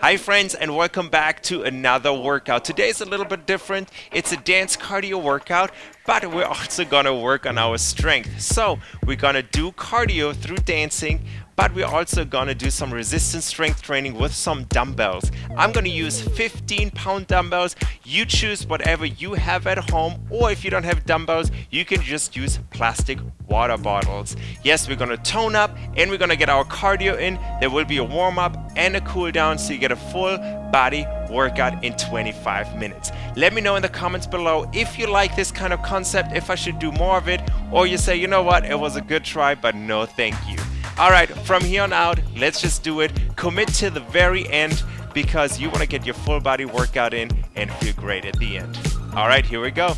Hi friends and welcome back to another workout. Today is a little bit different. It's a dance cardio workout, but we're also gonna work on our strength. So we're gonna do cardio through dancing, but we're also gonna do some resistance strength training with some dumbbells. I'm gonna use 15 pound dumbbells. You choose whatever you have at home, or if you don't have dumbbells, you can just use plastic water bottles. Yes, we're gonna tone up and we're gonna get our cardio in. There will be a warm up and a cool down so you get a full body workout in 25 minutes. Let me know in the comments below if you like this kind of concept, if I should do more of it, or you say, you know what, it was a good try, but no thank you. All right, from here on out, let's just do it. Commit to the very end because you want to get your full body workout in and feel great at the end. All right, here we go.